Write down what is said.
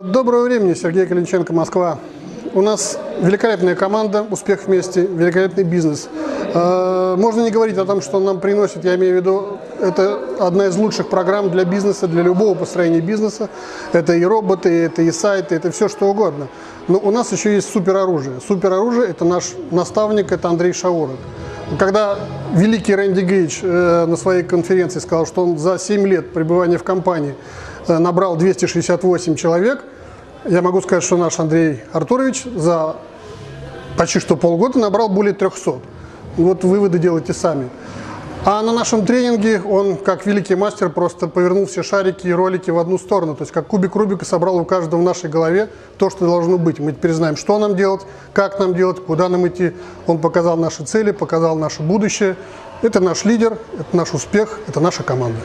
Доброго времени, Сергей Калинченко, Москва. У нас великолепная команда, успех вместе, великолепный бизнес. Э, можно не говорить о том, что он нам приносит, я имею в виду, это одна из лучших программ для бизнеса, для любого построения бизнеса. Это и роботы, это и сайты, это все что угодно. Но у нас еще есть супероружие. Супероружие – это наш наставник, это Андрей Шаурок. Когда великий Рэнди Гейдж э, на своей конференции сказал, что он за 7 лет пребывания в компании набрал 268 человек, я могу сказать, что наш Андрей Артурович за почти что полгода набрал более 300. Вот выводы делайте сами. А на нашем тренинге он, как великий мастер, просто повернул все шарики и ролики в одну сторону. То есть, как кубик Рубика собрал у каждого в нашей голове то, что должно быть. Мы теперь знаем, что нам делать, как нам делать, куда нам идти. Он показал наши цели, показал наше будущее. Это наш лидер, это наш успех, это наша команда.